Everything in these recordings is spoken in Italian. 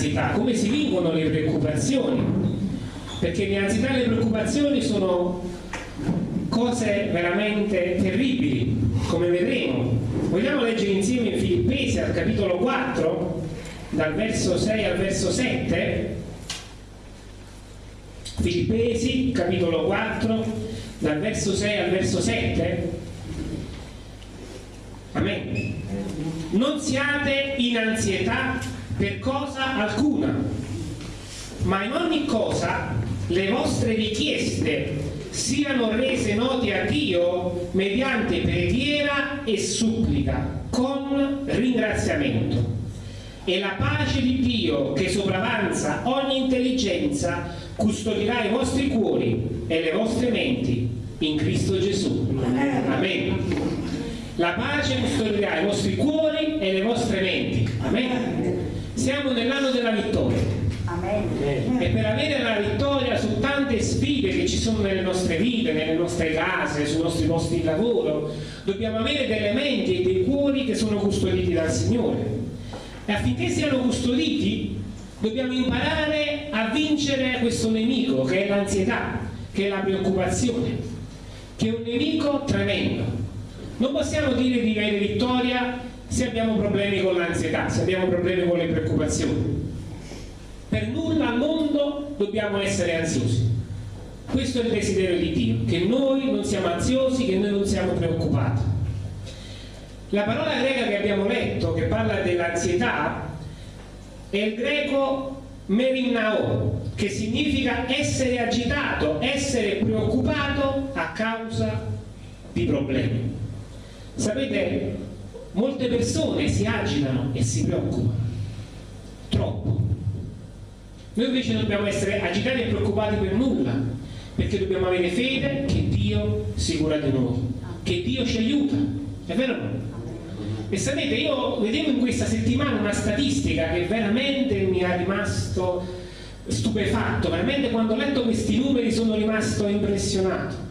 ansietà, come si vincono le preoccupazioni. Perché le ansietà e le preoccupazioni sono cose veramente terribili, come vedremo. Vogliamo leggere insieme in Filippesi al capitolo 4, dal verso 6 al verso 7? Filippesi, capitolo 4, dal verso 6 al verso 7? Amen. Non siate in ansietà per cosa alcuna, ma in ogni cosa le vostre richieste siano rese note a Dio mediante preghiera e supplica con ringraziamento. E la pace di Dio che sopravanza ogni intelligenza custodirà i vostri cuori e le vostre menti in Cristo Gesù. Amen. La pace custodirà i vostri cuori e le vostre menti. Amen. Siamo nell'anno della vittoria. Amen. E per avere la vittoria su tante sfide che ci sono nelle nostre vite, nelle nostre case, sui nostri posti di lavoro, dobbiamo avere delle menti e dei cuori che sono custoditi dal Signore. E affinché siano custoditi, dobbiamo imparare a vincere questo nemico che è l'ansietà, che è la preoccupazione, che è un nemico tremendo non possiamo dire di avere vittoria se abbiamo problemi con l'ansietà, se abbiamo problemi con le preoccupazioni. Per nulla al mondo dobbiamo essere ansiosi. Questo è il desiderio di Dio, che noi non siamo ansiosi, che noi non siamo preoccupati. La parola greca che abbiamo letto, che parla dell'ansietà, è il greco merinnao, che significa essere agitato, essere preoccupato a causa di problemi. Sapete, molte persone si agitano e si preoccupano, troppo. Noi invece dobbiamo essere agitati e preoccupati per nulla, perché dobbiamo avere fede che Dio si cura di noi, che Dio ci aiuta, è vero? E sapete, io vedevo in questa settimana una statistica che veramente mi ha rimasto stupefatto, veramente quando ho letto questi numeri sono rimasto impressionato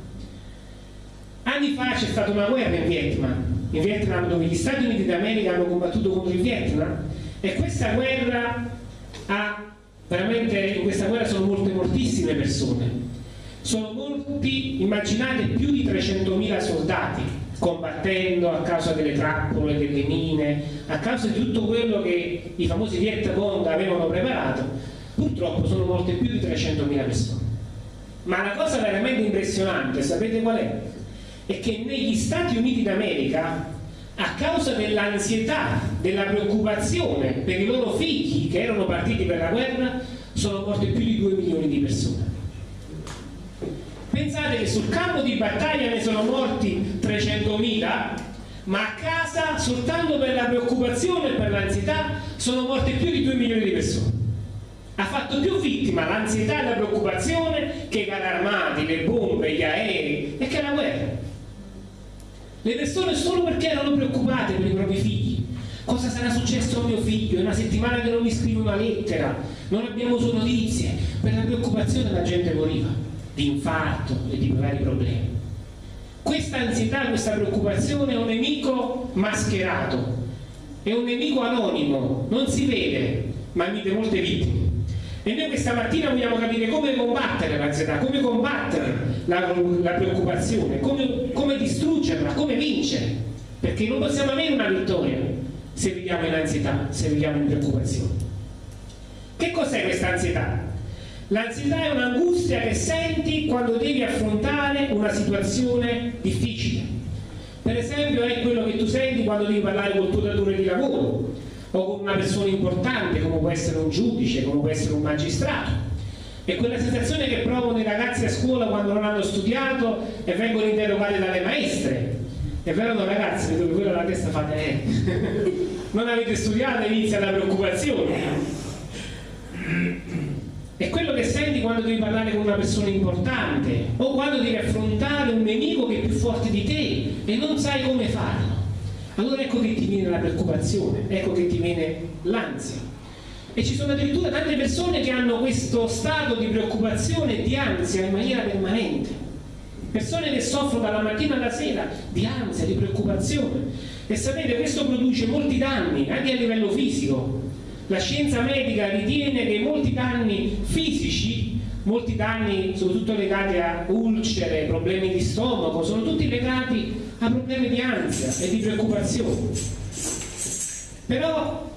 Anni fa c'è stata una guerra in Vietnam, in Vietnam dove gli Stati Uniti d'America hanno combattuto contro il Vietnam e questa guerra ha veramente, in questa guerra sono molte moltissime persone. Sono molti, immaginate più di 300.000 soldati combattendo a causa delle trappole, delle mine, a causa di tutto quello che i famosi Viet Cong avevano preparato, purtroppo sono molte più di 300.000 persone. Ma la cosa veramente impressionante, sapete qual è? È che negli Stati Uniti d'America a causa dell'ansietà, della preoccupazione per i loro figli che erano partiti per la guerra, sono morte più di 2 milioni di persone. Pensate che sul campo di battaglia ne sono morti 300.000, ma a casa soltanto per la preoccupazione e per l'ansietà sono morte più di 2 milioni di persone. Ha fatto più vittima l'ansietà e la preoccupazione che i carri armati, le bombe, gli aerei e che la guerra. Le persone solo perché erano preoccupate per i propri figli. Cosa sarà successo a mio figlio? È una settimana che non mi scrive una lettera, non abbiamo sue notizie. Per la preoccupazione la gente moriva di infarto e di vari problemi. Questa ansietà, questa preoccupazione è un nemico mascherato, è un nemico anonimo, non si vede, ma mette molte vittime. E noi questa mattina vogliamo capire come combattere l'ansietà, come combattere la, la preoccupazione, come, come, distruggerla, come vincere. Perché non possiamo avere una vittoria se viviamo in ansietà, se viviamo in preoccupazione. Che cos'è questa ansietà? L'ansietà è un'angustia che senti quando devi affrontare una situazione difficile. Per esempio è quello che tu senti quando devi parlare col tuo datore di lavoro, o con una persona importante come può essere un giudice, come può essere un magistrato. E quella sensazione che provano i ragazzi a scuola quando non hanno studiato e vengono interrogati dalle maestre. È vero no ragazzi, vedo che quello la testa fate eh. non avete studiato e inizia la preoccupazione. È quello che senti quando devi parlare con una persona importante o quando devi affrontare un nemico che è più forte di te e non sai come farlo. Allora ecco che ti viene la preoccupazione, ecco che ti viene l'ansia. E ci sono addirittura tante persone che hanno questo stato di preoccupazione e di ansia in maniera permanente. persone che soffrono dalla mattina alla sera di ansia, di preoccupazione. E sapete, questo produce molti danni anche a livello fisico. La scienza medica ritiene che molti danni fisici, molti danni soprattutto legati a ulcere, problemi di stomaco, sono tutti legati a problemi di ansia e di preoccupazione. Però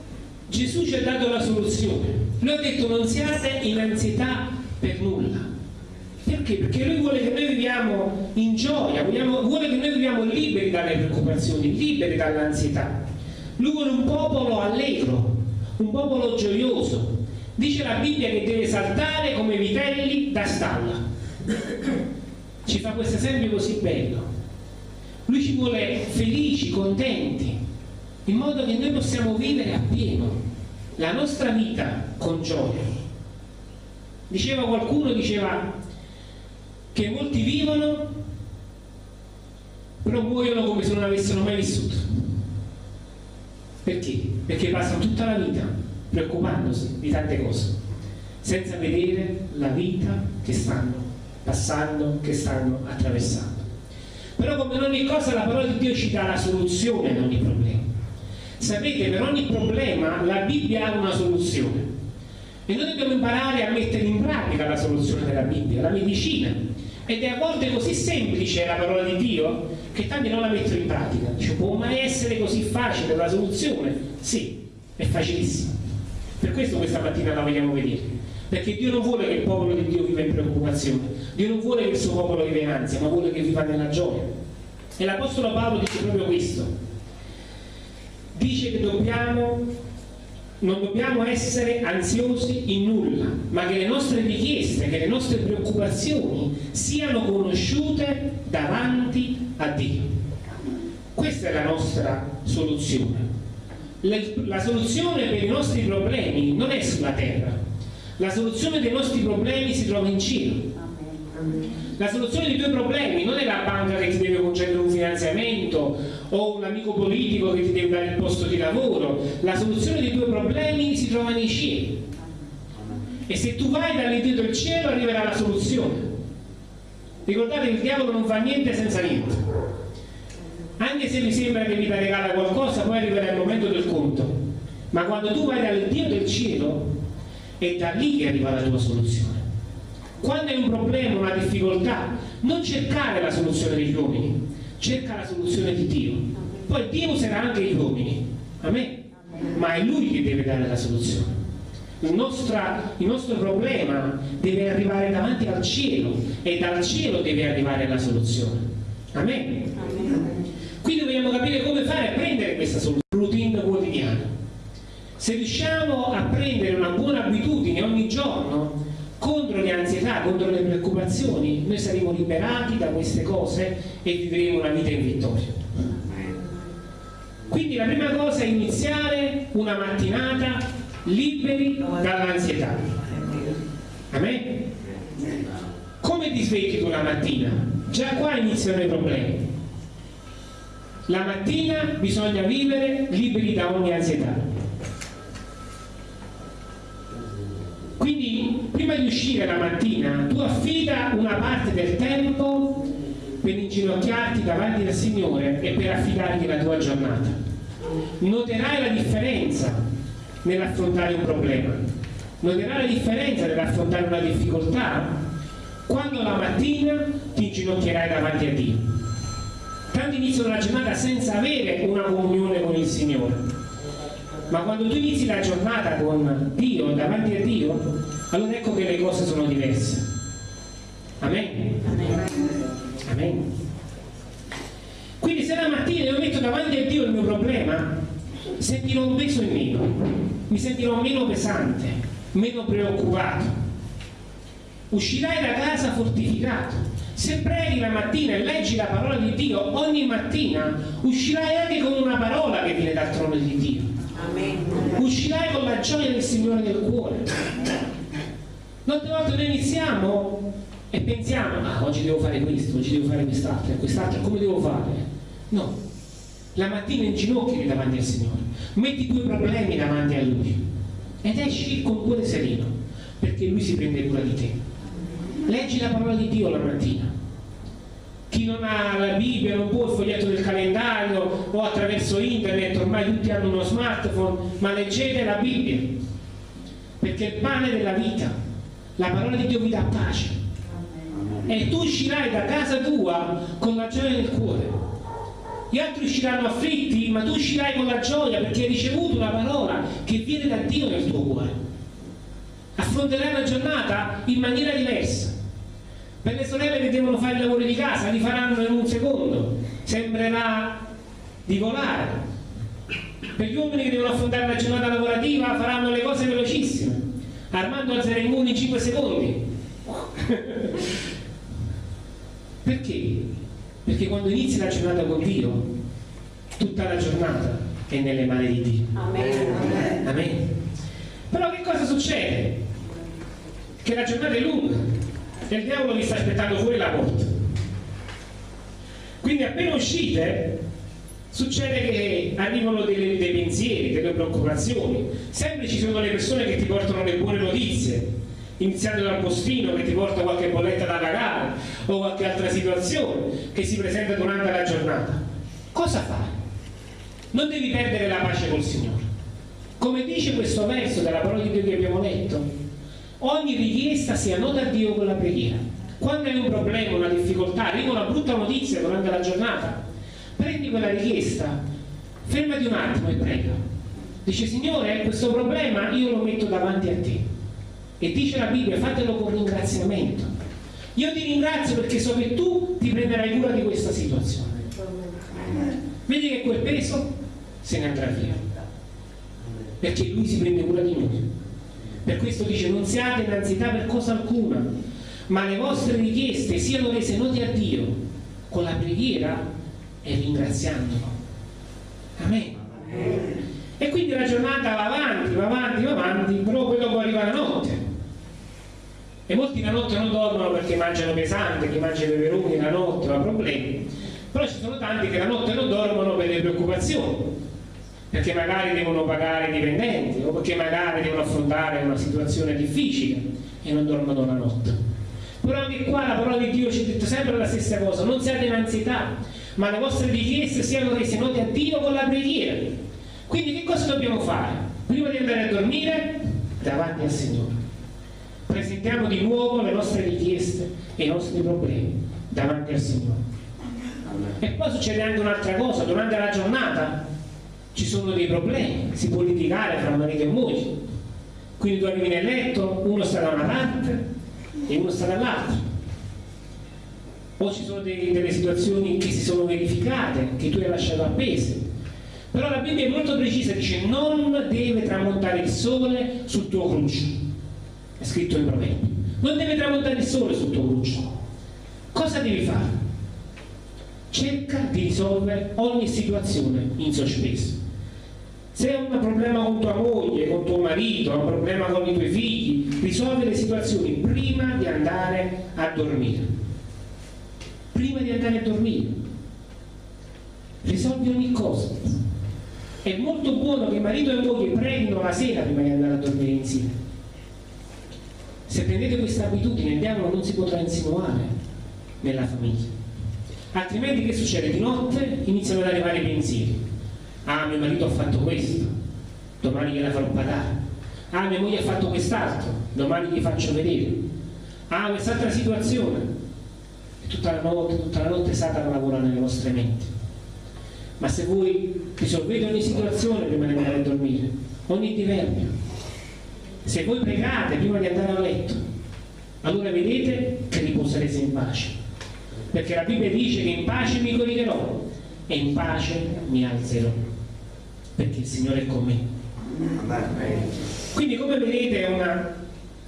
Gesù ci ha dato la soluzione. Lui ha detto non siate in ansietà per nulla perché? Perché lui vuole che noi viviamo in gioia, vogliamo, vuole che noi viviamo liberi dalle preoccupazioni, liberi dall'ansietà. Lui vuole un popolo allegro, un popolo gioioso. Dice la Bibbia che deve saltare come vitelli da stalla. Ci fa questo esempio così bello. Lui ci vuole felici, contenti, in modo che noi possiamo vivere appieno la nostra vita con gioia. Diceva qualcuno, diceva, che molti vivono però muoiono come se non avessero mai vissuto perché? perché passano tutta la vita preoccupandosi di tante cose senza vedere la vita che stanno passando, che stanno attraversando però come in ogni cosa la parola di Dio ci dà la soluzione ad ogni problema sapete per ogni problema la Bibbia ha una soluzione e noi dobbiamo imparare a mettere in pratica la soluzione della Bibbia, la medicina ed è a volte così semplice la parola di Dio che tanti non la mettono in pratica. Dice, può mai essere così facile la soluzione? Sì, è facilissimo. Per questo questa mattina la vogliamo vedere. Perché Dio non vuole che il popolo di Dio viva in preoccupazione, Dio non vuole che il suo popolo viva in ansia, ma vuole che viva nella gioia. E l'Apostolo Paolo dice proprio questo. Dice che dobbiamo non dobbiamo essere ansiosi in nulla, ma che le nostre richieste, che le nostre preoccupazioni siano conosciute davanti a Dio. Questa è la nostra soluzione. La, la soluzione per i nostri problemi non è sulla terra, la soluzione dei nostri problemi si trova in cielo. La soluzione dei tuoi problemi non è la banca che ti deve concedere un finanziamento o un amico politico che ti deve dare il posto di lavoro. La soluzione dei tuoi problemi si trova nei cieli. E se tu vai dall'Iddio del cielo arriverà la soluzione. Ricordate che il diavolo non fa niente senza niente. Anche se vi sembra che vi regala qualcosa, poi arriverà il momento del conto. Ma quando tu vai dall'Iddio del cielo, è da lì che arriva la tua soluzione. Quando hai un problema, una difficoltà, non cercare la soluzione degli uomini, cerca la soluzione di Dio. Poi Dio userà anche gli uomini, Amen. ma è Lui che deve dare la soluzione. Il, nostra, il nostro problema deve arrivare davanti al cielo e dal cielo deve arrivare la soluzione. Amen. Quindi dobbiamo capire come fare a prendere questa soluzione, routine quotidiana. Se riusciamo a prendere una buona abitudine ogni giorno, ansietà, contro le preoccupazioni, noi saremo liberati da queste cose e vivremo una vita in vittoria. Quindi la prima cosa è iniziare una mattinata liberi dall'ansietà. Amen? Come ti svegli tu la mattina? Già qua iniziano i problemi. La mattina bisogna vivere liberi da ogni ansietà. Prima di uscire la mattina tu affida una parte del tempo per inginocchiarti davanti al Signore e per affidargli la tua giornata. Noterai la differenza nell'affrontare un problema, noterai la differenza nell'affrontare una difficoltà quando la mattina ti inginocchierai davanti a Dio. Tanti iniziano la giornata senza avere una comunione con il Signore ma quando tu inizi la giornata con Dio, davanti a Dio, allora ecco che le cose sono diverse. Amen. Amen. Quindi se la mattina io metto davanti a Dio il mio problema, sentirò un peso in meno, mi sentirò meno pesante, meno preoccupato. Uscirai da casa fortificato. Se preghi la mattina e leggi la parola di Dio ogni mattina, uscirai anche con una parola che viene dal trono di Dio. Uscirai con la gioia del Signore nel cuore. Molte volte noi iniziamo e pensiamo ah oggi devo fare questo, oggi devo fare quest'altro e quest'altro, come devo fare? no, la mattina in ginocchio davanti al Signore. Metti i tuoi problemi davanti a Lui. Ed esci con cuore sereno perché Lui si prende cura di te. Leggi la parola di Dio la mattina chi non ha la Bibbia non può il foglietto del calendario o attraverso internet, ormai tutti hanno uno smartphone, ma leggete la Bibbia, perché il pane della vita, la parola di Dio vi dà pace. E tu uscirai da casa tua con la gioia nel cuore. Gli altri usciranno afflitti, ma tu uscirai con la gioia perché hai ricevuto una parola che viene da Dio nel tuo cuore. Affronterai la giornata in maniera diversa per le sorelle che devono fare i lavori di casa, li faranno in un secondo, sembrerà di volare. Per gli uomini che devono affrontare la giornata lavorativa faranno le cose velocissime. Armando alzerà i muri in 5 secondi. Perché? Perché quando inizi la giornata con Dio, tutta la giornata è nelle mani di Dio. Amen. Amen. Però che cosa succede? Che la giornata è lunga e il diavolo vi sta aspettando fuori la porta. Quindi appena uscite succede che arrivano dei, dei pensieri, delle preoccupazioni. Sempre ci sono le persone che ti portano le buone notizie, iniziando dal postino che ti porta qualche bolletta da pagare o qualche altra situazione che si presenta durante la giornata. Cosa fai? Non devi perdere la pace col Signore. Come dice questo verso della parola di Dio che abbiamo letto, ogni richiesta sia nota a Dio con la preghiera. Quando hai un problema, una difficoltà, arriva una brutta notizia durante la giornata, prendi quella richiesta, fermati un attimo e prega. Dice Signore, questo problema io lo metto davanti a te. E dice la Bibbia, fatelo con ringraziamento. Io ti ringrazio perché so che tu ti prenderai cura di questa situazione. Vedi che quel peso se ne andrà via. Perché lui si prende cura di noi. Per questo dice non siate in ansietà per cosa alcuna, ma le vostre richieste siano rese note a Dio con la preghiera e ringraziandolo. Amen. E quindi la giornata va avanti, va avanti, va avanti, però poi dopo arriva la notte. E molti la notte non dormono perché mangiano pesante, chi mangia i peperoni la notte ha problemi. Però ci sono tanti che la notte non dormono per le preoccupazioni perché magari devono pagare i dipendenti o perché magari devono affrontare una situazione difficile e non dormono la notte. Però anche qua la parola di Dio ci ha detto sempre la stessa cosa, non siate in ansietà, ma le vostre richieste siano rese note a Dio con la preghiera. Quindi che cosa dobbiamo fare? Prima di andare a dormire, davanti al Signore. Presentiamo di nuovo le nostre richieste e i nostri problemi davanti al Signore. E poi succede anche un'altra cosa, durante la giornata ci sono dei problemi, si può litigare fra marito e moglie. Quindi tu arrivi nel letto, uno sta da una parte e uno sta dall'altra. O ci sono dei, delle situazioni che si sono verificate, che tu hai lasciato appese. Però la Bibbia è molto precisa, dice non deve tramontare il sole sul tuo cruccio. È scritto in Proverbi. Non deve tramontare il sole sul tuo cruccio. Cosa devi fare? Cerca di risolvere ogni situazione in sospeso se hai un problema con tua moglie, con tuo marito, un problema con i tuoi figli, risolvi le situazioni prima di andare a dormire. Prima di andare a dormire. Risolvi ogni cosa. È molto buono che marito e moglie preghino la sera prima di andare a dormire insieme. Se prendete questa abitudine il diavolo non si potrà insinuare nella famiglia. Altrimenti che succede? Di notte iniziano ad arrivare i pensieri ah mio marito ha fatto questo. Domani gliela farò pagare. Ah mia moglie ha fatto quest'altro. Domani gli faccio vedere. Ah quest'altra situazione. E tutta la notte, tutta la notte Satana lavora nelle vostre menti. Ma se voi risolvete ogni situazione prima di andare a dormire. Ogni diverbio. Se voi pregate prima di andare a letto allora vedete che riposerete in pace. Perché la Bibbia dice che in pace mi coricherò e in pace mi alzerò perché il Signore è con me. Quindi come vedete è una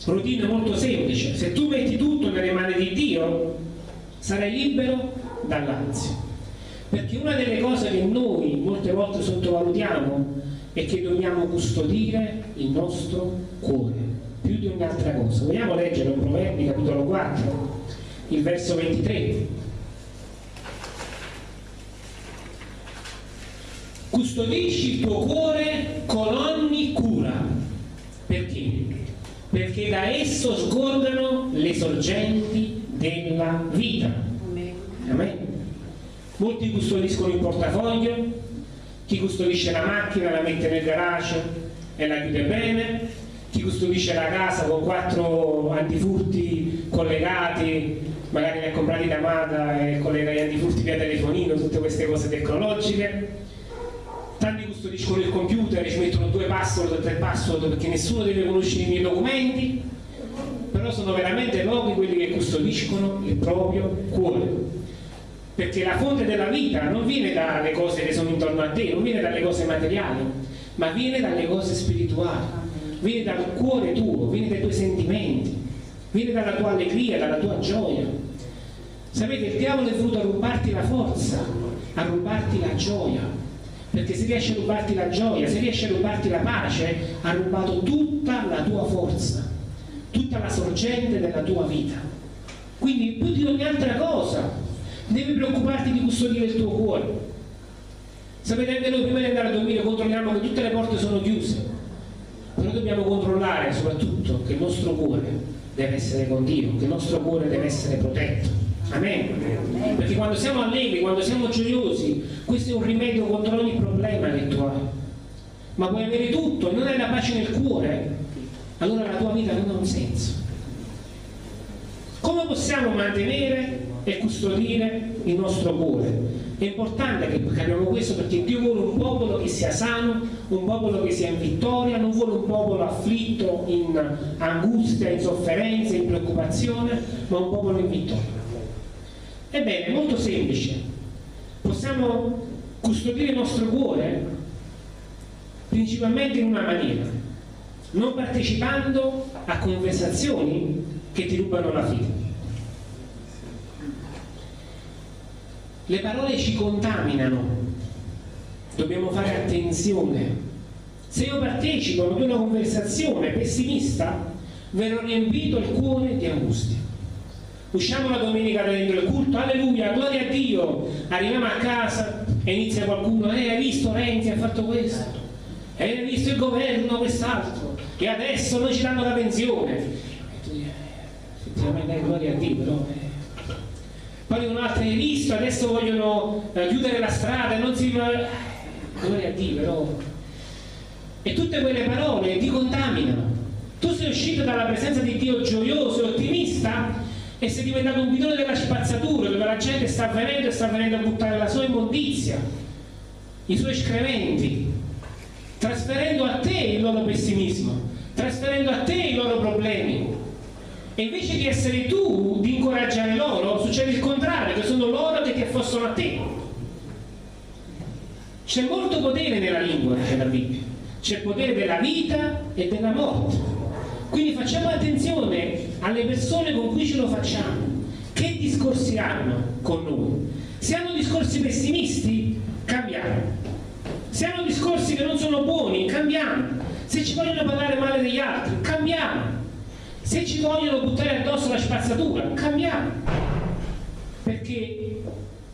routine molto semplice. Se tu metti tutto nelle mani di Dio, sarai libero dall'ansia. Perché una delle cose che noi molte volte sottovalutiamo è che dobbiamo custodire il nostro cuore più di ogni altra cosa. Vogliamo leggere un Proverbi capitolo 4, il verso 23. Custodisci il tuo cuore con ogni cura. Perché? Perché da esso sgorgano le sorgenti della vita. Amen. Molti custodiscono il portafoglio, chi custodisce la macchina la mette nel garage e la chiude bene, chi custodisce la casa con quattro antifurti collegati, magari li ha comprati da Mata e collega gli antifurti via telefonino, tutte queste cose tecnologiche. Custodiscono il computer e ci mettono due password, tre password perché nessuno deve conoscere i miei documenti, però sono veramente pochi quelli che custodiscono il proprio cuore. Perché la fonte della vita non viene dalle cose che sono intorno a te, non viene dalle cose materiali, ma viene dalle cose spirituali, viene dal cuore tuo, viene dai tuoi sentimenti, viene dalla tua allegria, dalla tua gioia. Sapete, il diavolo è venuto a rubarti la forza, a rubarti la gioia, perché se riesce a rubarti la gioia, se riesce a rubarti la pace, ha rubato tutta la tua forza, tutta la sorgente della tua vita. Quindi più di ogni altra cosa devi preoccuparti di custodire il tuo cuore. Sapete anche noi prima di andare a dormire controlliamo che tutte le porte sono chiuse, però dobbiamo controllare soprattutto che il nostro cuore deve essere con Dio, che il nostro cuore deve essere protetto. Amen. Perché quando siamo allegri, quando siamo gioiosi, questo è un rimedio contro ogni problema che tu hai. Ma puoi avere tutto e non hai la pace nel cuore, allora la tua vita non ha un senso. Come possiamo mantenere e custodire il nostro cuore. È importante che capiamo questo perché Dio vuole un popolo che sia sano, un popolo che sia in vittoria, non vuole un popolo afflitto in angustia, in sofferenza, in preoccupazione, ma un popolo in vittoria. Ebbene, è molto semplice. Possiamo custodire il nostro cuore principalmente in una maniera, non partecipando a conversazioni che ti rubano la fede Le parole ci contaminano, dobbiamo fare attenzione. Se io partecipo ad una conversazione pessimista, verrò riempito il cuore di angustia. Usciamo la domenica dentro il culto, alleluia, gloria a Dio, arriviamo a casa e inizia qualcuno, eh, hai visto Renzi ha fatto questo, eh, hai visto il governo quest'altro, e adesso noi ci danno la pensione. Effettivamente gloria a Dio, però... Eh, poi un'altra hai visto, adesso vogliono eh, chiudere la strada, non si... Gloria a Dio, però... E tutte quelle parole ti contaminano. Tu sei uscito dalla presenza di Dio gioioso e ottimista e sei diventato un bidone della spazzatura dove la gente sta venendo e sta venendo a buttare la sua immondizia, i suoi escrementi, trasferendo a te il loro pessimismo, trasferendo a te i loro problemi e invece di essere tu di incoraggiare loro, succede il contrario, che sono loro che ti affossano a te. C'è molto potere nella lingua, dice la Bibbia. C'è il potere della vita e della morte. Quindi facciamo attenzione alle persone con cui ce lo facciamo. Che discorsi hanno con noi? Se hanno discorsi pessimisti, cambiamo. Se hanno discorsi che non sono buoni, cambiamo. Se ci vogliono parlare male degli altri, cambiamo se ci vogliono buttare addosso la spazzatura, cambiamo. Perché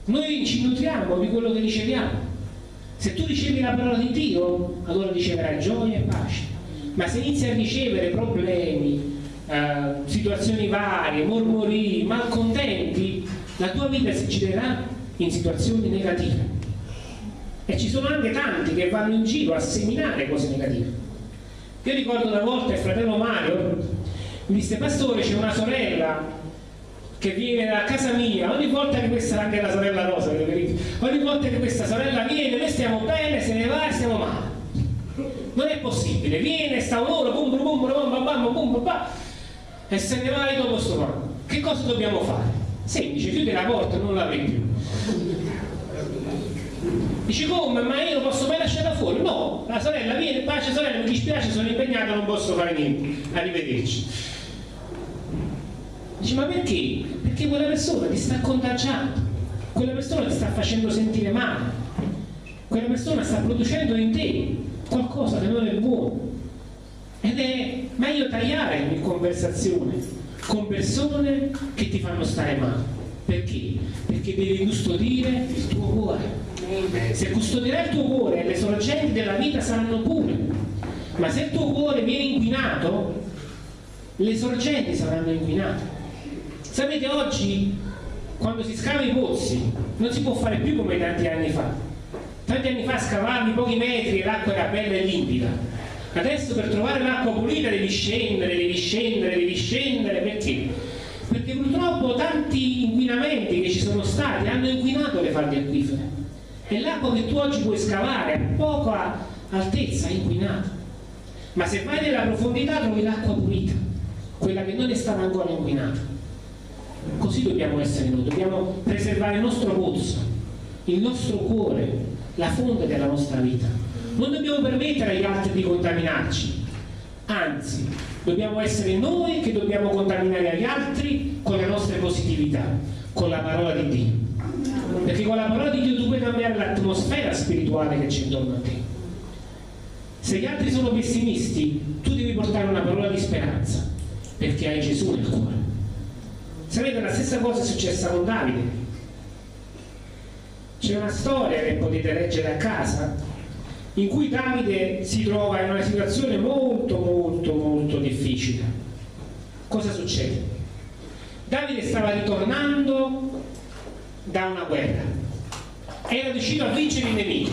noi ci nutriamo di quello che riceviamo. Se tu ricevi la parola di Dio, allora riceverai gioia e pace. Ma se inizi a ricevere problemi, eh, situazioni varie, mormori, malcontenti, la tua vita si girerà in situazioni negative. E ci sono anche tanti che vanno in giro a seminare cose negative. Io ricordo una volta il fratello Mario mi disse pastore c'è una sorella che viene da casa mia ogni volta che questa anche la sorella Rosa ogni volta che questa sorella viene noi stiamo bene se ne va e stiamo male non è possibile viene sta un'ora bum bum bum bum bum bum bum e se ne va e dopo sto male che cosa dobbiamo fare? semplice chiudi la porta e non la apri più Dice come? Ma io posso mai lasciarla fuori? No, la sorella viene, pace sorella, mi dispiace, sono impegnato, non posso fare niente. Arrivederci. Dice, ma perché? Perché quella persona ti sta contagiando, quella persona ti sta facendo sentire male, quella persona sta producendo in te qualcosa che non è buono. Ed è meglio tagliare ogni conversazione con persone che ti fanno stare male. Perché? Perché devi custodire il tuo cuore. Se custodirai il tuo cuore, le sorgenti della vita saranno pure. Ma se il tuo cuore viene inquinato, le sorgenti saranno inquinate. Sapete, oggi quando si scava i pozzi non si può fare più come tanti anni fa. Tanti anni fa scavavi pochi metri e l'acqua era bella e limpida. Adesso per trovare l'acqua pulita devi scendere, devi scendere, devi scendere, perché? Perché purtroppo tanti inquinamenti che ci sono stati hanno inquinato le falde acquifere. E l'acqua che tu oggi puoi scavare a poca altezza è inquinata. Ma se vai nella profondità trovi l'acqua pulita, quella che non è stata ancora inquinata. Così dobbiamo essere noi, dobbiamo preservare il nostro pozzo, il nostro cuore, la fonte della nostra vita. Non dobbiamo permettere agli altri di contaminarci, anzi, dobbiamo essere noi che dobbiamo contaminare agli altri con le nostre positività, con la parola di Dio. Perché con la parola di Dio tu puoi cambiare l'atmosfera spirituale che c'è intorno a te. Se gli altri sono pessimisti, tu devi portare una parola di speranza, perché hai Gesù nel cuore. Sapete, la stessa cosa è successa con Davide. C'è una storia che potete leggere a casa in cui Davide si trova in una situazione molto molto molto difficile. Cosa succede? Davide stava ritornando da una guerra, era riuscito a vincere i nemici,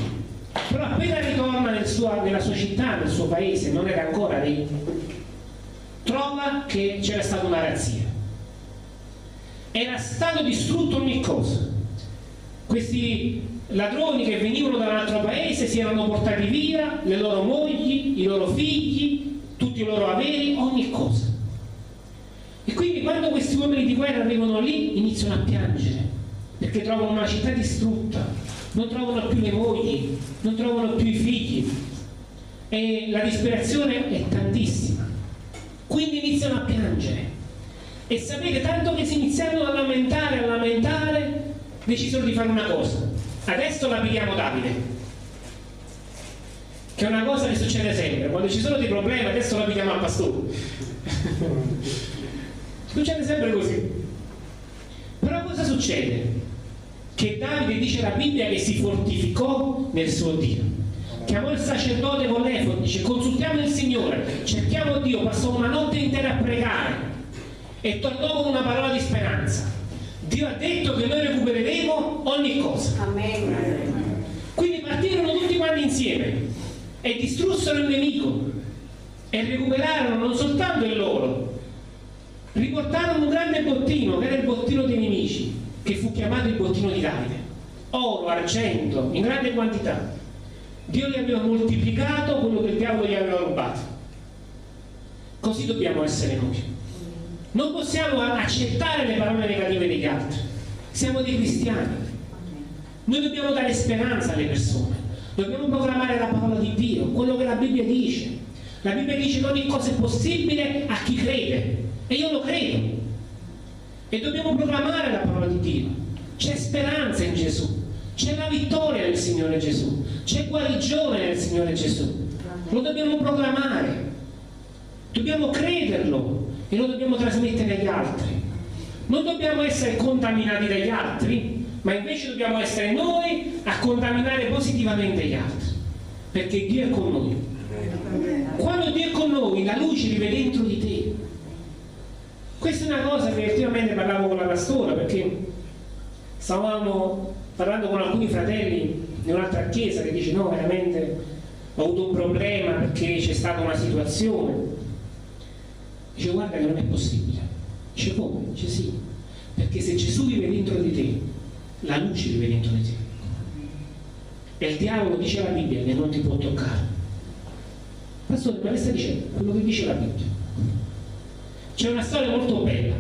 però appena ritorna nel sua, nella sua città, nel suo paese, non era ancora lì, trova che c'era stata una razzia era stato distrutto ogni cosa. Questi ladroni che venivano da un altro paese si erano portati via le loro mogli, i loro figli, tutti i loro averi, ogni cosa. E quindi quando questi uomini di guerra arrivano lì iniziano a piangere, perché trovano una città distrutta, non trovano più le mogli, non trovano più i figli e la disperazione è tantissima. Quindi iniziano a piangere e sapete, tanto che si iniziarono a lamentare, a lamentare, decisero di fare una cosa. Adesso la pigliamo Davide. Che è una cosa che succede sempre. Quando ci sono dei problemi, adesso la pigliamo al pastore. succede sempre così. Però cosa succede? Che Davide dice la Bibbia che si fortificò nel suo Dio. Chiamò il sacerdote con l'Efod, dice consultiamo il Signore, cerchiamo Dio, passò una notte intera a pregare e tornò con una parola di speranza. Dio ha detto che noi recupereremo ogni cosa. Amen. Quindi partirono tutti quanti insieme e distrussero il nemico e recuperarono non soltanto il loro, riportarono un grande bottino, che era il bottino dei nemici, che fu chiamato il bottino di Davide. Oro, argento, in grande quantità. Dio gli aveva moltiplicato quello che il diavolo gli aveva rubato. Così dobbiamo essere noi. Non possiamo accettare le parole negative degli altri. Siamo dei cristiani. Noi dobbiamo dare speranza alle persone. Dobbiamo proclamare la parola di Dio, quello che la Bibbia dice. La Bibbia dice che ogni cosa è possibile a chi crede. E io lo credo. E dobbiamo proclamare la parola di Dio. C'è speranza in Gesù. C'è la vittoria nel Signore Gesù. C'è guarigione nel Signore Gesù. Lo dobbiamo proclamare. Dobbiamo crederlo e lo dobbiamo trasmettere agli altri. Non dobbiamo essere contaminati dagli altri, ma invece dobbiamo essere noi a contaminare positivamente gli altri, perché Dio è con noi. Quando Dio è con noi, la luce vive dentro di te. Questa è una cosa che ultimamente parlavo con la pastora, perché stavamo parlando con alcuni fratelli di un'altra chiesa che dice no, veramente ho avuto un problema perché c'è stata una situazione Dice guarda che non è possibile. Dice come? Dice sì, perché se Gesù vive dentro di te, la luce vive dentro di te. E il diavolo dice la Bibbia che non ti può toccare. Pastore, ma che sta dicendo? Quello che dice la Bibbia. C'è una storia molto bella,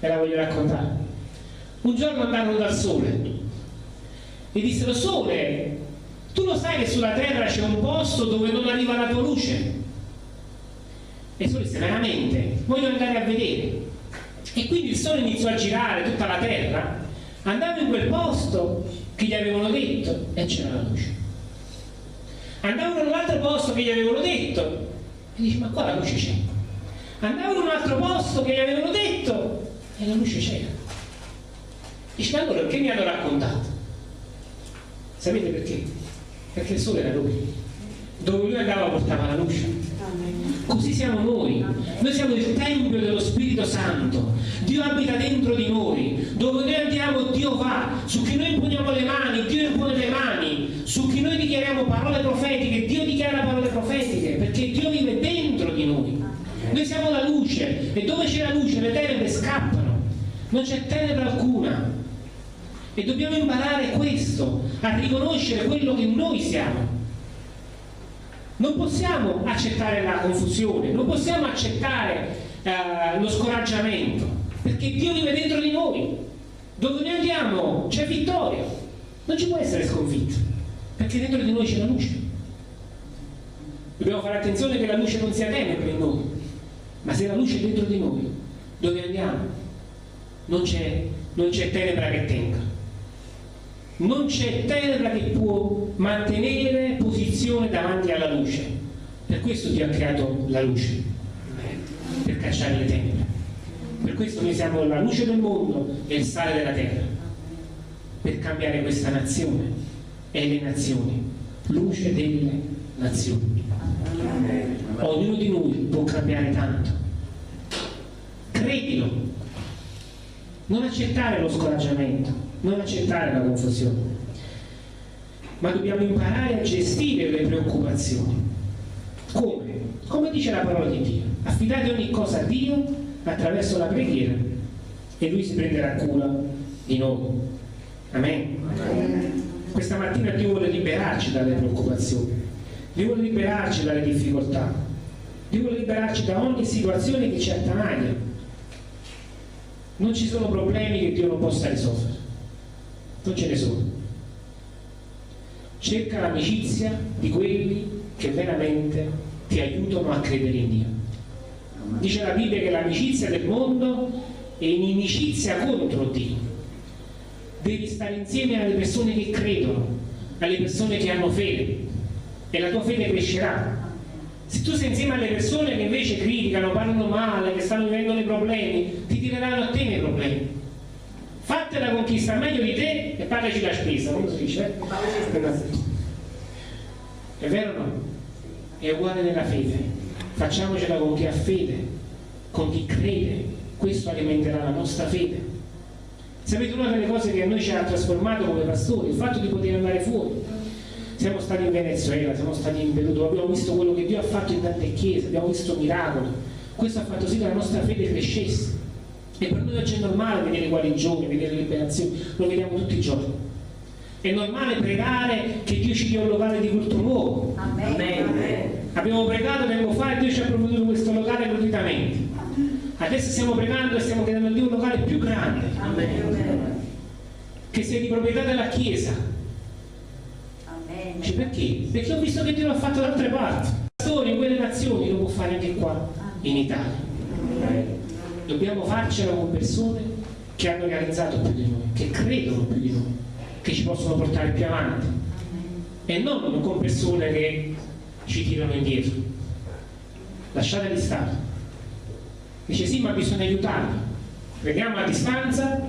ve la voglio raccontare. Un giorno andarono dal sole e dissero, sole, tu lo sai che sulla terra c'è un posto dove non arriva la tua luce? E Sole disse veramente voglio andare a vedere. E quindi il Sole iniziò a girare tutta la terra. Andava in quel posto che gli avevano detto e c'era la luce. Andava in un altro posto che gli avevano detto e dice ma qua la luce c'è. Andava in un altro posto che gli avevano detto e la luce c'era. Dice ma allora perché mi hanno raccontato? Sapete perché? perché il sole era lui dove lui andava portava la luce. Così siamo noi. Noi siamo il Tempio dello Spirito Santo. Dio abita dentro di noi. Dove noi andiamo Dio va. Su chi noi imponiamo le mani, Dio impone le mani. Su chi noi dichiariamo parole profetiche, Dio dichiara parole profetiche. Perché Dio vive dentro di noi. Noi siamo la luce e dove c'è la luce le tenebre scappano. Non c'è tenebra alcuna. E dobbiamo imparare questo, a riconoscere quello che noi siamo non possiamo accettare la confusione, non possiamo accettare eh, lo scoraggiamento, perché Dio vive dentro di noi. Dove noi andiamo c'è vittoria, non ci può essere sconfitta, perché dentro di noi c'è la luce. Dobbiamo fare attenzione che la luce non sia tenebre in noi, ma se la luce è dentro di noi, dove andiamo? Non c'è tenebra che tenga non c'è terra che può mantenere posizione davanti alla luce. Per questo Dio ha creato la luce, per cacciare le tenebre. Per questo noi siamo la luce del mondo e il sale della terra, per cambiare questa nazione e le nazioni, luce delle nazioni. Ognuno di noi può cambiare tanto. Credilo, non accettare lo scoraggiamento, non accettare la confusione, ma dobbiamo imparare a gestire le preoccupazioni. Come? Come dice la parola di Dio? Affidate ogni cosa a Dio attraverso la preghiera e Lui si prenderà cura di noi. Amen. Amen. Questa mattina Dio vuole liberarci dalle preoccupazioni, Dio vuole liberarci dalle difficoltà, Dio vuole liberarci da ogni situazione che ci attanaglia. Non ci sono problemi che Dio non possa risolvere non ce ne sono. Cerca l'amicizia di quelli che veramente ti aiutano a credere in Dio. Dice la Bibbia che l'amicizia del mondo è inimicizia contro Dio. Devi stare insieme alle persone che credono, alle persone che hanno fede e la tua fede crescerà. Se tu sei insieme alle persone che invece criticano, parlano male, che stanno vivendo dei problemi, ti tireranno a te nei problemi fattela conquista meglio di te e pagaci la spesa, come si dice? È vero o no? È uguale nella fede. Facciamocela con chi ha fede, con chi crede. Questo alimenterà la nostra fede. Sapete una delle cose che a noi ci ha trasformato come pastori, il fatto di poter andare fuori. Siamo stati in Venezuela, siamo stati in Perù, abbiamo visto quello che Dio ha fatto in tante chiese, abbiamo visto miracoli. Questo ha fatto sì che la nostra fede crescesse e per noi oggi è normale vedere guarigioni, vedere liberazioni, lo vediamo tutti i giorni. È normale pregare che Dio ci dia un locale di culto nuovo. Amen. Amen. Abbiamo pregato tempo fa e Dio ci ha provveduto questo locale gratuitamente. Adesso stiamo pregando e stiamo chiedendo a Dio un locale più grande. Amen. Che sia di proprietà della Chiesa. Amen. Cioè, perché? Perché ho visto che Dio l'ha fatto da altre parti. Pastore in quelle nazioni lo può fare anche qua, in Italia dobbiamo farcela con persone che hanno realizzato più di noi, che credono più di noi, che ci possono portare più avanti e non con persone che ci tirano indietro. Lasciateli stare. Dice sì, ma bisogna aiutarli. Prendiamo a distanza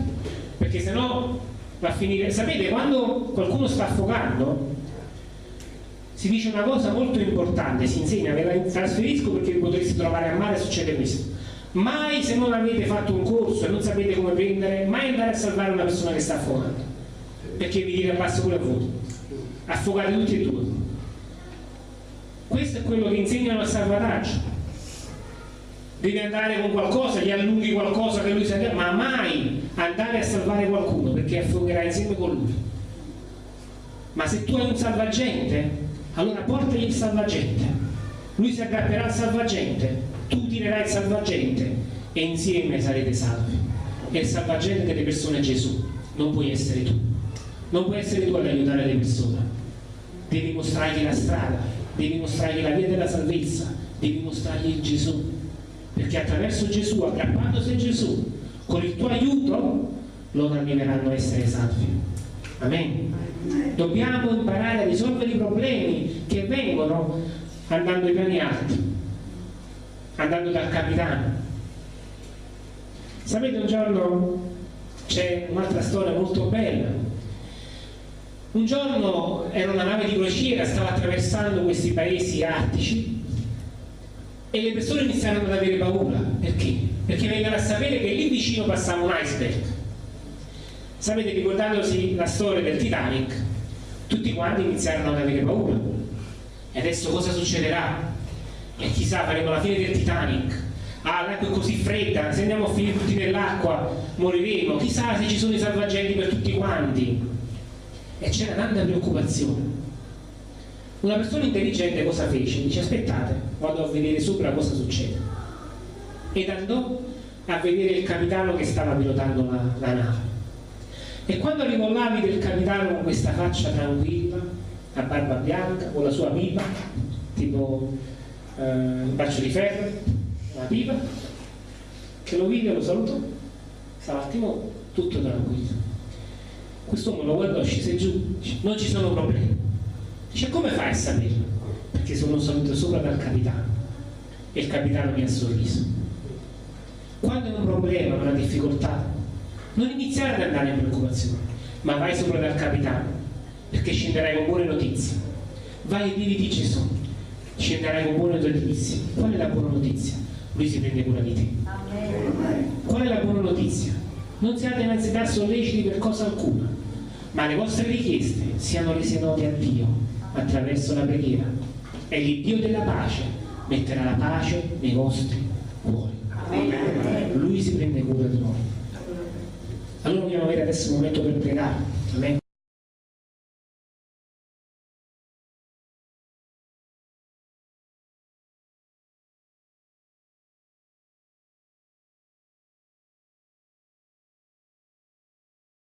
perché sennò va a finire. Sapete, quando qualcuno sta affogando, si dice una cosa molto importante, si insegna, ve la trasferisco perché potreste trovare a mare succede questo mai se non avete fatto un corso e non sapete come prendere, mai andare a salvare una persona che sta affogando, perché vi tira basso pure a voi, affogate tutti e due. Questo è quello che insegnano al salvataggio. Devi andare con qualcosa, gli allunghi qualcosa che lui sa ma mai andare a salvare qualcuno perché affogherai insieme con lui. Ma se tu hai un salvagente, allora portagli il salvagente. Lui si aggrapperà al salvagente tirerai il salvagente e insieme sarete salvi. E il salvagente delle persone è Gesù, non puoi essere tu. Non puoi essere tu ad aiutare le persone. Devi mostrargli la strada, devi mostrargli la via della salvezza, devi mostrargli Gesù. Perché attraverso Gesù, aggrappandosi a Gesù, con il tuo aiuto, loro arriveranno a essere salvi. Amen. Dobbiamo imparare a risolvere i problemi che vengono andando ai piani alti andando dal capitano. Sapete un giorno c'è un'altra storia molto bella Un giorno era una nave di crociera, stava attraversando questi paesi artici e le persone iniziarono ad avere paura. Perché? Perché vennero a sapere che lì vicino passava un iceberg. Sapete, ricordandosi la storia del Titanic, tutti quanti iniziarono ad avere paura. E adesso cosa succederà? E chissà, faremo la fine del Titanic. Ah, l'acqua è così fredda, se andiamo a finire tutti nell'acqua moriremo. Chissà se ci sono i salvagenti per tutti quanti. E c'era tanta preoccupazione. Una persona intelligente cosa fece? Dice aspettate, vado a vedere sopra cosa succede. Ed andò a vedere il capitano che stava pilotando la, la nave. E quando arrivò vide il capitano con questa faccia tranquilla, a barba bianca, con la sua pipa, tipo eh, un braccio di ferro, una pipa, che lo vide, lo salutò, attimo tutto tranquillo. Quest'uomo lo guardò, scese giù, non ci sono problemi. Dice, come fai a saperlo? Perché sono salito sopra dal capitano e il capitano mi ha sorriso. Quando è un problema, una difficoltà, non iniziare ad andare in preoccupazione, ma vai sopra dal capitano, perché scenderai con buone notizie. Vai ai piedi di Gesù, scenderai con buone notizie. Qual è la buona notizia? Lui si prende cura di te. Qual è la buona notizia? Non siate in ansietà solleciti per cosa alcuna, ma le vostre richieste siano rese note a Dio attraverso la preghiera e l'Iddio della pace metterà la pace nei vostri cuori. Lui si prende cura di noi. Allora dobbiamo avere adesso un momento per pregare. Amen.